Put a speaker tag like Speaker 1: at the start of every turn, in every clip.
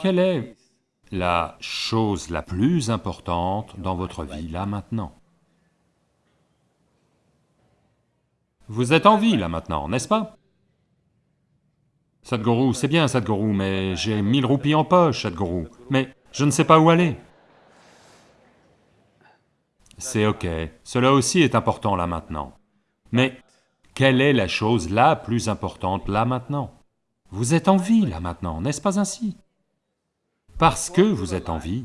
Speaker 1: Quelle est la chose la plus importante dans votre vie là maintenant? Vous êtes en vie là maintenant, n'est-ce pas? Sadhguru, c'est bien Sadhguru, mais j'ai mille roupies en poche, Sadhguru, mais je ne sais pas où aller. C'est ok, cela aussi est important là maintenant. Mais quelle est la chose la plus importante là maintenant? Vous êtes en vie là maintenant, n'est-ce pas ainsi? Parce que vous êtes en vie,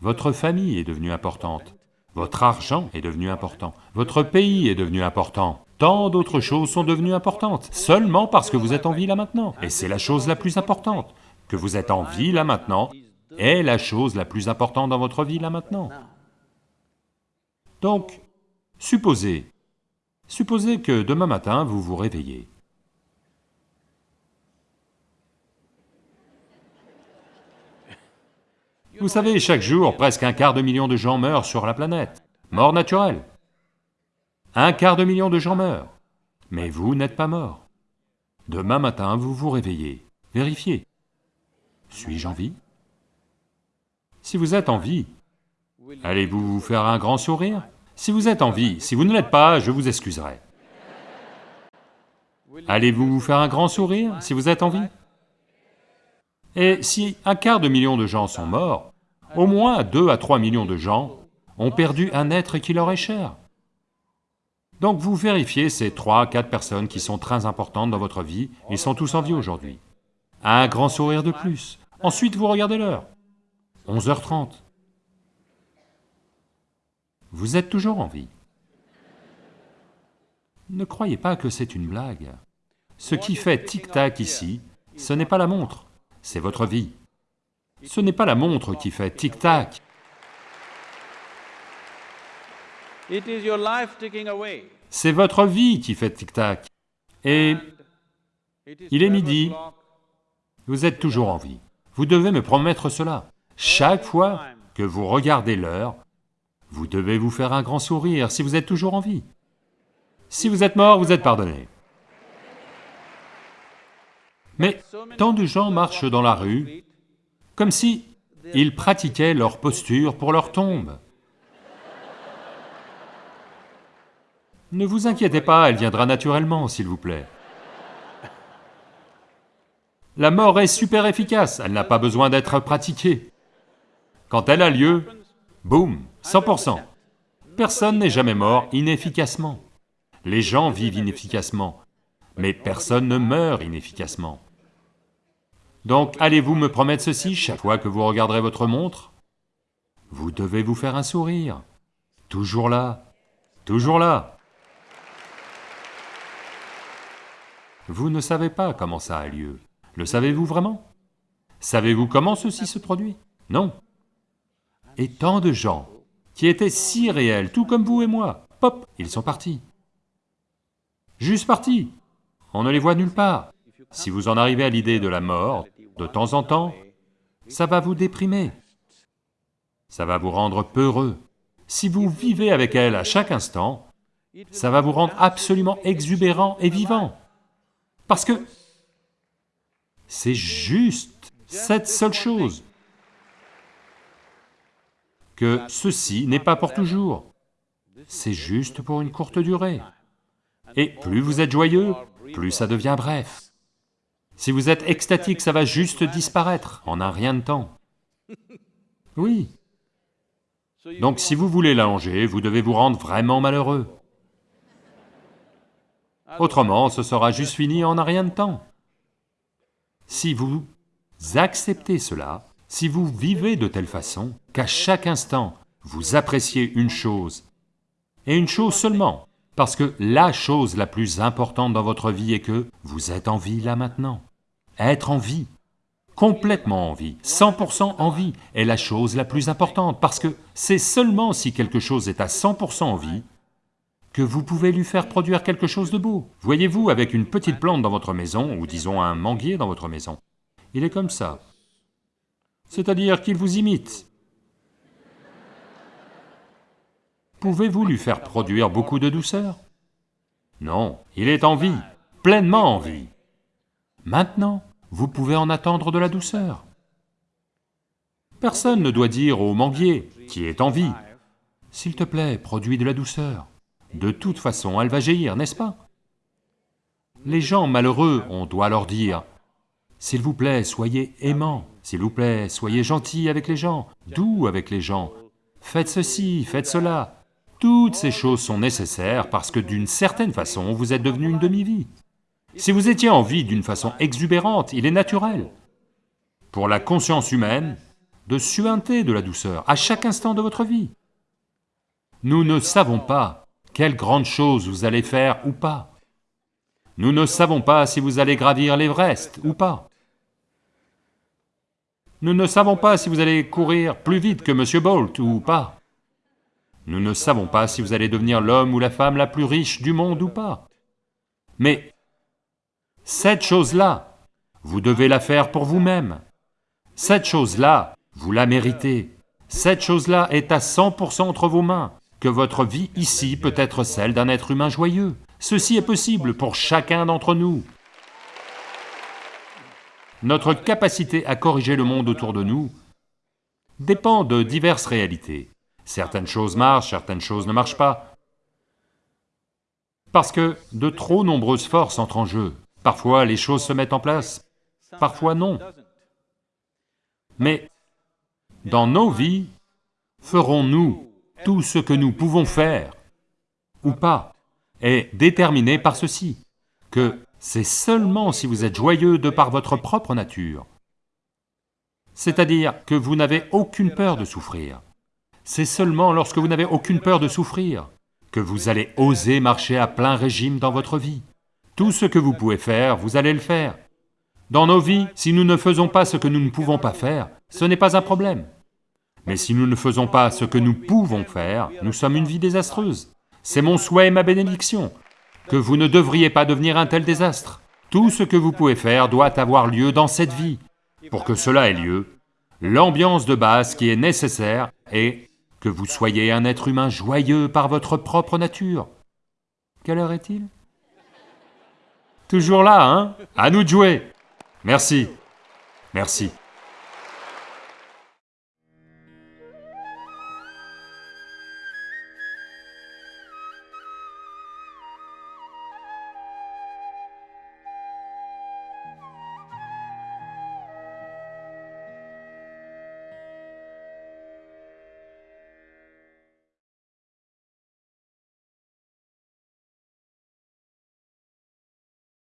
Speaker 1: votre famille est devenue importante, votre argent est devenu important, votre pays est devenu important, tant d'autres choses sont devenues importantes, seulement parce que vous êtes en vie là maintenant. Et c'est la chose la plus importante, que vous êtes en vie là maintenant, est la chose la plus importante dans votre vie là maintenant. Donc, supposez, supposez que demain matin vous vous réveillez. Vous savez, chaque jour, presque un quart de million de gens meurent sur la planète, mort naturelle. Un quart de million de gens meurent, mais vous n'êtes pas mort. Demain matin, vous vous réveillez, vérifiez. Suis-je en vie? Si vous êtes en vie, allez-vous vous faire un grand sourire? Si vous êtes en vie, si vous ne l'êtes pas, je vous excuserai. Allez-vous vous faire un grand sourire si vous êtes en vie? Et si un quart de million de gens sont morts, au moins deux à trois millions de gens ont perdu un être qui leur est cher. Donc vous vérifiez ces trois, quatre personnes qui sont très importantes dans votre vie, ils sont tous en vie aujourd'hui. Un grand sourire de plus. Ensuite vous regardez l'heure. 11h30. Vous êtes toujours en vie. Ne croyez pas que c'est une blague. Ce qui fait tic-tac ici, ce n'est pas la montre, c'est votre vie. Ce n'est pas la montre qui fait tic-tac, c'est votre vie qui fait tic-tac. Et il est midi, vous êtes toujours en vie. Vous devez me promettre cela. Chaque fois que vous regardez l'heure, vous devez vous faire un grand sourire si vous êtes toujours en vie. Si vous êtes mort, vous êtes pardonné. Mais tant de gens marchent dans la rue comme si ils pratiquaient leur posture pour leur tombe. Ne vous inquiétez pas, elle viendra naturellement, s'il vous plaît. La mort est super efficace, elle n'a pas besoin d'être pratiquée. Quand elle a lieu, boum, 100%. Personne n'est jamais mort inefficacement. Les gens vivent inefficacement, mais personne ne meurt inefficacement. Donc allez-vous me promettre ceci chaque fois que vous regarderez votre montre? Vous devez vous faire un sourire. Toujours là, toujours là. Vous ne savez pas comment ça a lieu. Le savez-vous vraiment? Savez-vous comment ceci se produit? Non. Et tant de gens qui étaient si réels, tout comme vous et moi, pop, ils sont partis. Juste partis. On ne les voit nulle part. Si vous en arrivez à l'idée de la mort, de temps en temps, ça va vous déprimer. Ça va vous rendre peureux. Si vous vivez avec elle à chaque instant, ça va vous rendre absolument exubérant et vivant. Parce que c'est juste cette seule chose, que ceci n'est pas pour toujours, c'est juste pour une courte durée. Et plus vous êtes joyeux, plus ça devient bref. Si vous êtes extatique, ça va juste disparaître en un rien de temps. Oui. Donc si vous voulez l'allonger, vous devez vous rendre vraiment malheureux. Autrement, ce sera juste fini en un rien de temps. Si vous acceptez cela, si vous vivez de telle façon qu'à chaque instant, vous appréciez une chose, et une chose seulement, parce que la chose la plus importante dans votre vie est que vous êtes en vie là maintenant. Être en vie, complètement en vie, 100% en vie, est la chose la plus importante, parce que c'est seulement si quelque chose est à 100% en vie que vous pouvez lui faire produire quelque chose de beau. Voyez-vous, avec une petite plante dans votre maison, ou disons un manguier dans votre maison, il est comme ça. C'est-à-dire qu'il vous imite. Pouvez-vous lui faire produire beaucoup de douceur? Non, il est en vie, pleinement en vie. Maintenant, vous pouvez en attendre de la douceur. Personne ne doit dire au manguier, qui est en vie, « S'il te plaît, produis de la douceur. » De toute façon, elle va jaillir, n'est-ce pas? Les gens malheureux, on doit leur dire, « S'il vous plaît, soyez aimants, s'il vous plaît, soyez gentils avec les gens, doux avec les gens, faites ceci, faites cela. » Toutes ces choses sont nécessaires parce que d'une certaine façon, vous êtes devenu une demi-vie. Si vous étiez en vie d'une façon exubérante, il est naturel, pour la conscience humaine, de suinter de la douceur à chaque instant de votre vie. Nous ne savons pas quelle grande chose vous allez faire ou pas. Nous ne savons pas si vous allez gravir l'Everest ou pas. Nous ne savons pas si vous allez courir plus vite que M. Bolt ou pas. Nous ne savons pas si vous allez devenir l'homme ou la femme la plus riche du monde ou pas. Mais cette chose-là, vous devez la faire pour vous-même. Cette chose-là, vous la méritez. Cette chose-là est à 100% entre vos mains, que votre vie ici peut être celle d'un être humain joyeux. Ceci est possible pour chacun d'entre nous. Notre capacité à corriger le monde autour de nous dépend de diverses réalités. Certaines choses marchent, certaines choses ne marchent pas. Parce que de trop nombreuses forces entrent en jeu. Parfois les choses se mettent en place, parfois non. Mais dans nos vies, ferons-nous tout ce que nous pouvons faire ou pas est déterminé par ceci, que c'est seulement si vous êtes joyeux de par votre propre nature, c'est-à-dire que vous n'avez aucune peur de souffrir, c'est seulement lorsque vous n'avez aucune peur de souffrir que vous allez oser marcher à plein régime dans votre vie. Tout ce que vous pouvez faire, vous allez le faire. Dans nos vies, si nous ne faisons pas ce que nous ne pouvons pas faire, ce n'est pas un problème. Mais si nous ne faisons pas ce que nous pouvons faire, nous sommes une vie désastreuse. C'est mon souhait et ma bénédiction, que vous ne devriez pas devenir un tel désastre. Tout ce que vous pouvez faire doit avoir lieu dans cette vie. Pour que cela ait lieu, l'ambiance de base qui est nécessaire est que vous soyez un être humain joyeux par votre propre nature. Quelle heure est-il? Toujours là, hein? À nous de jouer. Merci, merci.